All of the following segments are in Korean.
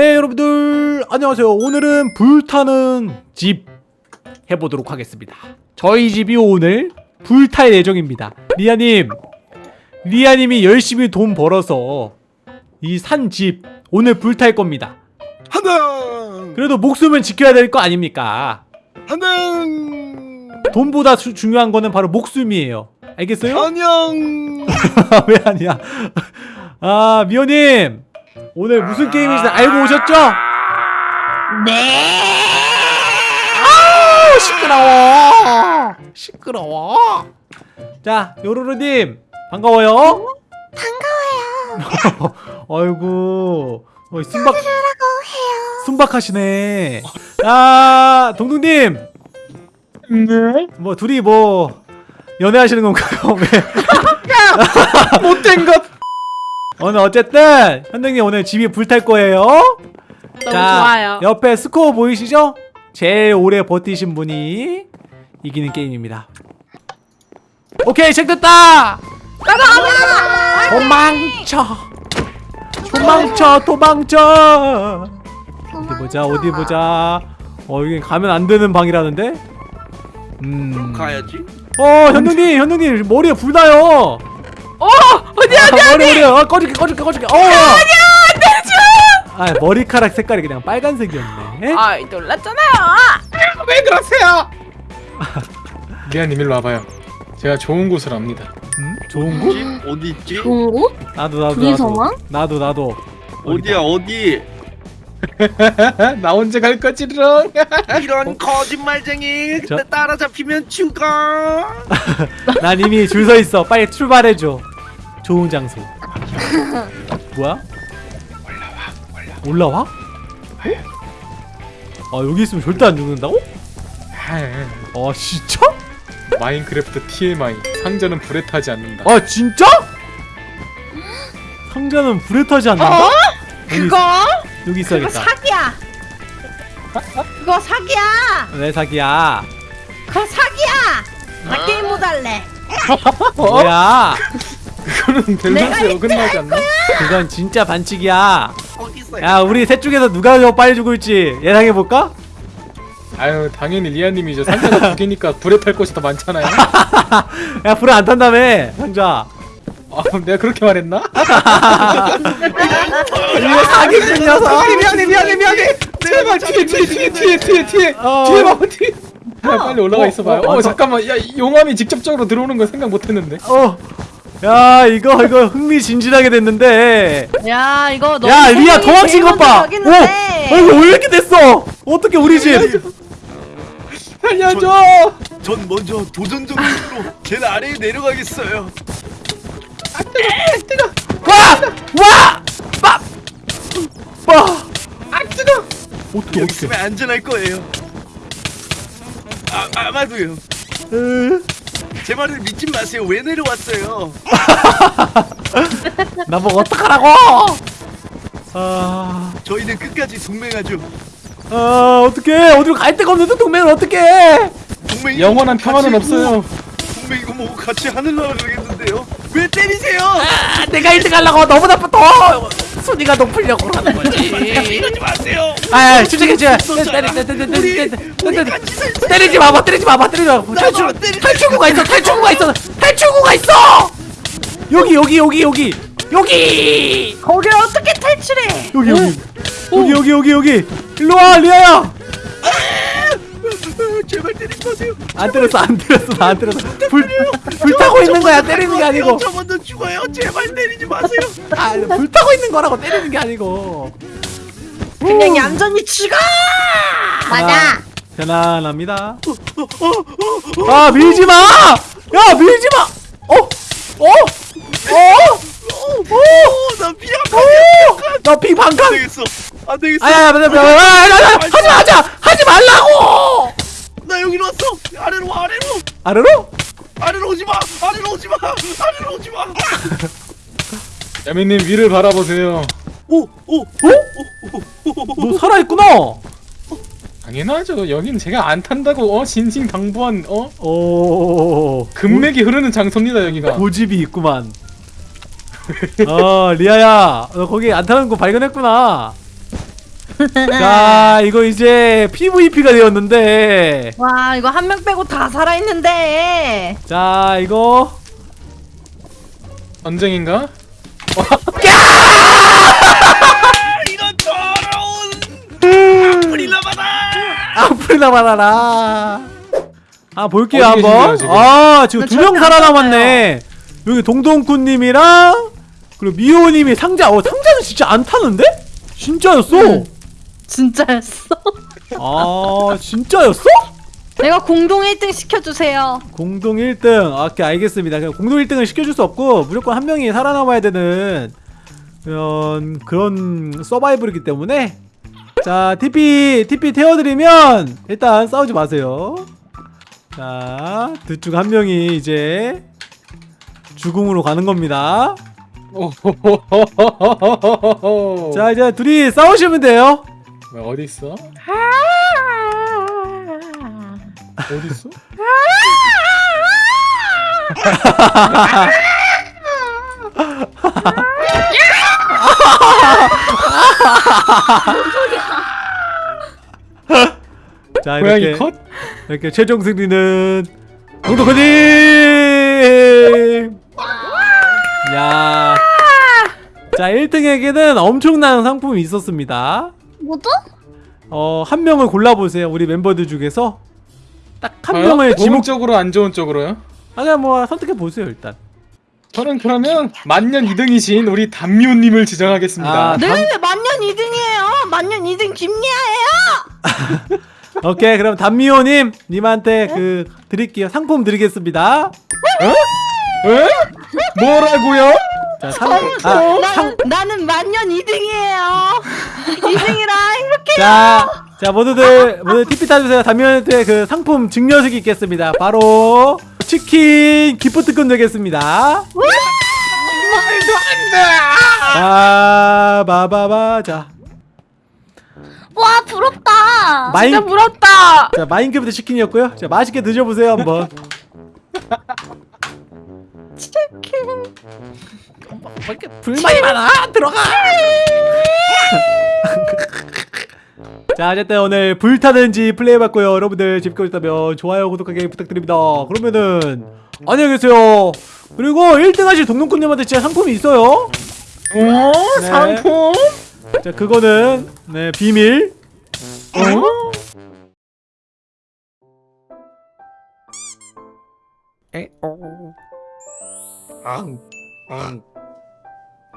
네 여러분들. 안녕하세요. 오늘은 불타는 집 해보도록 하겠습니다. 저희 집이 오늘 불탈 예정입니다. 리아님 리아님이 열심히 돈 벌어서 이 산 집 오늘 불탈 겁니다. 하나 그래도 목숨은 지켜야 될 거 아닙니까? 하나 돈보다 수- 중요한 거는 바로 목숨이에요. 알겠어요? 안녕! 왜 아니야? 아 미호님 오늘 무슨 게임인지 알고 오셨죠? 네. 아우 시끄러워 시끄러워 자 요루루님 반가워요 반가워요 아이고 어, 순박 순박하시네 아 동동님 네? 뭐 둘이 뭐 연애하시는 건가요? 왜? 못된 것! 오늘 어쨌든 현동님 오늘 집이 불탈 거예요 너무 좋아요. 옆에 스코어 보이시죠? 제일 오래 버티신 분이 이기는 게임입니다. 오케이 시작됐다. 도망쳐. 도망쳐 도망쳐. 어디 보자 어디 보자. 어 여기 가면 안 되는 방이라는데. 음. 가야지 어 현동님 현동님 머리에 불 나요. 어 어디 아, 머리 머리 어, 꺼줄게 꺼줄게 꺼줄게. 어. 아니야 아 머리카락 색깔이 그냥 빨간색이었네. 아 놀랐잖아요. 왜 그러세요? 미아님 일로 와봐요 제가 좋은 곳을 압니다 음? 좋은 곳? 집 어디 있지 좋은 곳? 나도 나도? 나도 나도 나도 어디야 어디 나 언제 갈 거지 롱 이런 거짓말쟁이 저- 따라잡히면 죽어 난 이미 줄 서 있어 빨리 출발해줘 좋은 장소 뭐야? 올라와? 올라와? 아 여기 있으면 절대 안 죽는다고? 아 진짜? 마인크래프트 TMI 상자는 불에 타지 않는다 아 진짜? 상자는 불에 타지 않는다? 여기, 그거 여기 그거 있어야겠다 사기야. 그거 사기야. 왜 사기야 그거 사기야. 나 게임 못 할래. 뭐야 그거는 밸런스가 어긋나지 않나? 그건 진짜 반칙이야. 야 우리 셋 중에서 누가 더 빨리 죽을지 예상해볼까? 아유 당연히 리아님이죠 상자가 두 개니까 불에 탈 곳이 더 많잖아요. 야 불을 안 탄다며 상자. 아 내가 그렇게 말했나? 이거 사기꾼 녀석. 미안해 미안해 미안해. 제발 뒤에 뒤에 뒤에 뒤에 뒤에 뒤에 어. 뒤에 봐봐 뒤에. 야, 빨리 올라가 어, 있어봐요. 어, 어, 어, 잠깐만. 야 용암이 직접적으로 들어오는 건 생각 못했는데. 어. 야 이거 이거 흥미진진하게 됐는데. 야 이거 너무 야 리아 도망친 것봐. 오! 어 이거 왜 이렇게 됐어? 어떻게 우리 집? 살려줘! 전 먼저 도전 정신으로 제 아래에 내려가겠어요. 와! 와! 빠! 빠! 아 뜨거. 어떻게 어떻게? 안전할 거예요. 아, 아마도요 제 말을 믿지 마세요. 왜 내려왔어요? 나보고 어떡하라고? 아... 저희는 끝까지 동맹하죠. 아 어떡해. 어디로 갈 데가 없는데 동맹을 어떡해. 동맹이 영원한 평화는 있고, 없어요. 동맹 이거 뭐 같이 하늘나라 가겠는데요? 왜 때리세요? 아, 내가 1등 하려고 너보다 더 순위가 높으려고 하는 거지. 이러지 마세요. 아 때리 우리 때리 같이 살 때리지 마봐 때리지 마봐 때리지 마봐. 탈출. 탈출구가 있어 탈출구가 있어 탈출구가 있어! 여기 여기 여기 여기 여기! 거길 어떻게 탈출해? 여기 여기. 여기 여기 여기 여기. 일로 와 리아야! 제발 때리지 마세요. 안 때렸어 안 때렸어 나안 때렸어. 불 불 타고 있는 거야 때리는 게 아니고 저 먼저 죽어요 제발 때리지 마세요 아 불 타고 있는 거라고 때리는 게 아니고 그냥 얌전히 죽어. 맞아. 편안합니다 아 밀지 마! 야 밀지 마! 어? 어? 어? 어나 피야 나비 안 반칸 되겠어 안 되겠어 아야 맞아 맞아 하지 마 하지 마 하지 말라고 나 여기로 왔어 아래로 와 아래로 아래로 오지 마. 아래로 오지 마. 야미님 위를 바라보세요. 오, 오, 어? 너 살아있구나! 당연하죠. 여긴 제가 안 탄다고 어? 진진당부한 어? 오 금맥이 흐르는 장소입니다 여기가. 고집이 있구만. 어 리아야 너 거기 안 타는 거 발견했구나. 자 이거 이제 PVP가 되었는데. 와 이거 한 명 빼고 다 살아있는데. 자 이거 전쟁인가? 이런 더러운 프리라마다. 아프리나 바나라 아 볼게요 어디 한번 지금? 아 지금 나두명 살아남았네 여기 동동쿠님이랑 그리고 미호님이 상자 어 상자는 진짜 안 타는데? 진짜였어 응. 진짜였어 아 진짜였어? 내가 공동 1등 시켜주세요. 공동 1등. 오케이 알겠습니다. 그냥 공동 1등을 시켜줄 수 없고 무조건 한 명이 살아남아야 되는 그런 그런 서바이벌이기 때문에. 자 TP TP 태워드리면 일단 싸우지 마세요. 자 둘 중 한 명이 이제 죽음으로 가는 겁니다. 자 이제 둘이 싸우시면 돼요. 어디 있어? 어디 있어? 자 고양이 이렇게 컷? 이렇게 최종 승리는 동동커님 야. 자 1등에게는 엄청난 상품이 있었습니다 뭐죠? 어, 한 명을 골라보세요. 우리 멤버들 중에서 딱 한? 명을 지목. 쪽으로 안 좋은 쪽으로요? 아, 그냥 뭐 선택해 보세요 일단. 저는 그러면 만년 2등이신 우리 담미호님을 지정하겠습니다. 아, 네네네 만년 2등이에요 만년 2등 김리아예요 오케이, 그럼 담미호님 님한테 그 드릴게요. 상품 드리겠습니다. 에? 뭐라고요? 자, 상, 아, 나는, 나는 만년 2등이에요 2등이라 행복해 자, 자 모두들 모두 TP 타주세요. 담미호한테 그 상품 증여식이 있겠습니다. 바로 치킨 기프트콘 되겠습니다. 아, 바바바. 자, 와 부럽다. 마인 진짜 부럽다 자 마인크래프트 치킨이었고요. 자 맛있게 드셔보세요 한번. 치킨 이렇게 불만이 많아 들어가. 자 어쨌든 오늘 불타는지 플레이해봤고요. 여러분들 재밌게 보셨다면 좋아요 구독하기 부탁드립니다. 그러면은 안녕히 계세요. 그리고 1등 하실 동동꾼님한테 진짜 상품이 있어요. 오 네. 상품? 자 그거는 네 비밀. 어? 앙, 앙,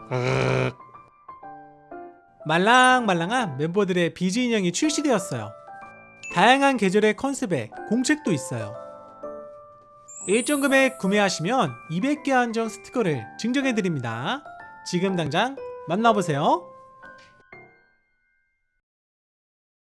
앙. 말랑말랑한 멤버들의 비즈 인형이 출시되었어요. 다양한 계절의 컨셉에 공책도 있어요. 일정 금액 구매하시면 200개 한정 스티커를 증정해드립니다. 지금 당장 만나보세요.